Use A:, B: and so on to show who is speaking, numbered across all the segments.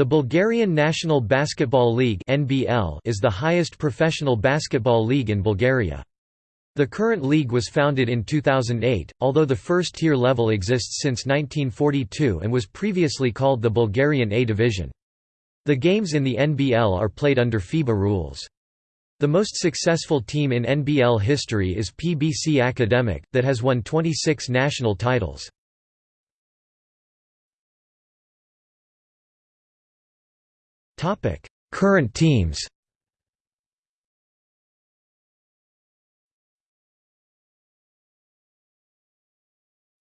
A: The Bulgarian National Basketball League is the highest professional basketball league in Bulgaria. The current league was founded in 2008, although the first tier level exists since 1942 and was previously called the Bulgarian A division. The games in the NBL are played under FIBA rules. The most successful team in NBL history is PBC Academic, that has won 26 national titles. Current teams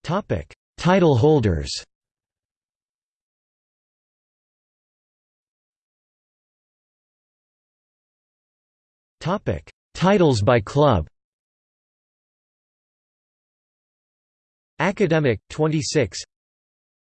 A: Topic: Title holders Topic: Titles by club Academic 26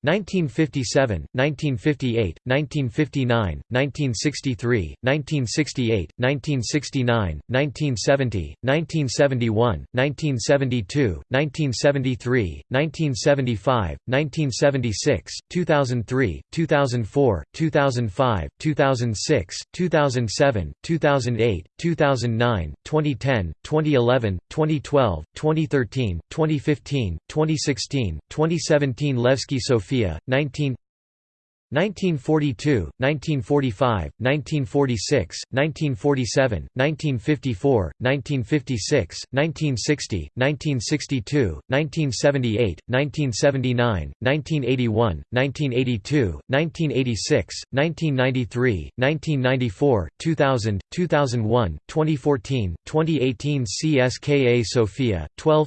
A: 1957, 1958, 1959, 1963, 1968, 1969, 1970, 1971, 1972, 1973, 1975, 1976, 2003, 2004, 2005, 2006, 2007, 2008, 2009, 2010, 2011, 2012, 2013, 2015, 2016, 2017 Levski Sofia Sofia, 19 1942, 1945, 1946, 1947, 1954, 1956, 1960, 1962, 1978, 1979, 1981, 1982, 1986, 1993, 1994, 2000, 2001, 2014, 2018 CSKA Sofia, 12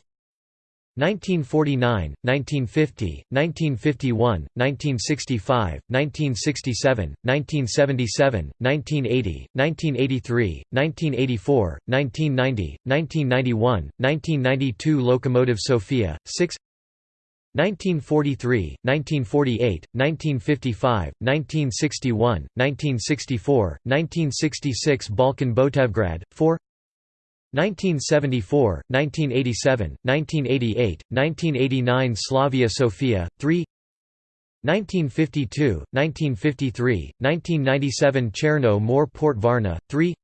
A: 1949, 1950, 1951, 1965, 1967, 1977, 1980, 1983, 1984, 1990, 1991, 1992 Locomotive Sofia, 6 1943, 1948, 1955, 1961, 1964, 1966 Balkan Botevgrad, 4 1974, 1987, 1988, 1989 Slavia Sofia, 3 1952, 1953, 1997 Cherno More Port Varna, 3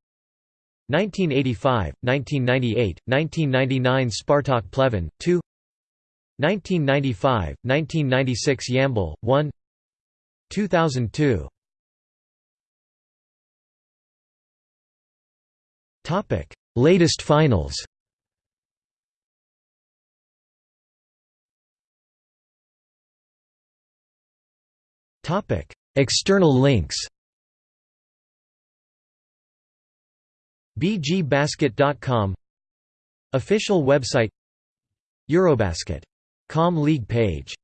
A: 1985, 1998, 1999 Spartak Pleven, 2 1995, 1996 Yambol, 1 2002 Topic Latest finals. External links. Bgbasket.com Official website. Eurobasket.com league page